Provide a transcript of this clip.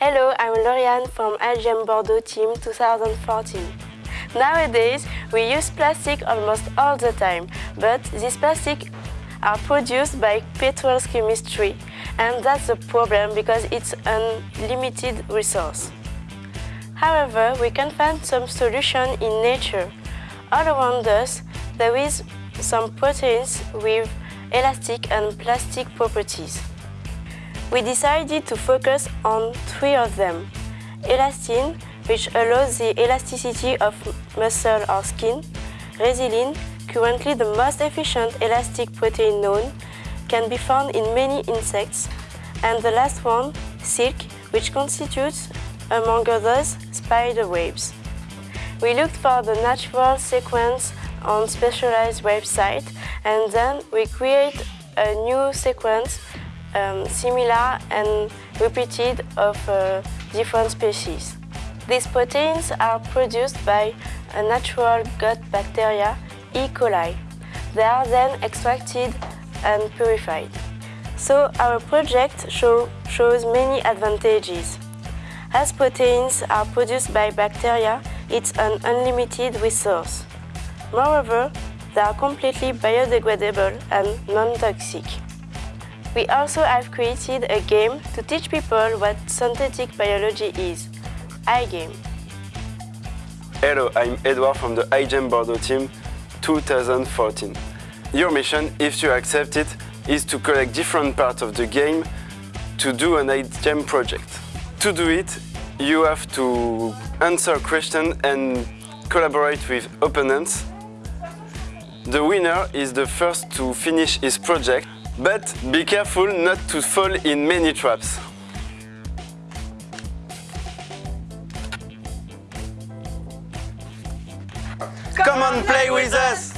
Hello, I'm Lauriane from iGEM Bordeaux Team 2014. Nowadays, we use plastic almost all the time, but these plastic are produced by petrol chemistry, and that's a problem because it's a limited resource. However, we can find some solution in nature. All around us, there is some proteins with elastic and plastic properties. We decided to focus on three of them. Elastin, which allows the elasticity of muscle or skin. Resilin, currently the most efficient elastic protein known, can be found in many insects. And the last one, silk, which constitutes, among others, spider webs. We looked for the natural sequence on specialized website and then we create a new sequence um, similar and repeated of uh, different species. These proteins are produced by a natural gut bacteria, E. coli. They are then extracted and purified. So our project show, shows many advantages. As proteins are produced by bacteria, it's an unlimited resource. Moreover, they are completely biodegradable and non-toxic. We also have created a game to teach people what synthetic biology is, iGame. Hello, I'm Edouard from the iGEM Bordeaux team 2014. Your mission, if you accept it, is to collect different parts of the game to do an iGEM project. To do it, you have to answer questions and collaborate with opponents. The winner is the first to finish his project but be careful not to fall in many traps. Come on, play with us!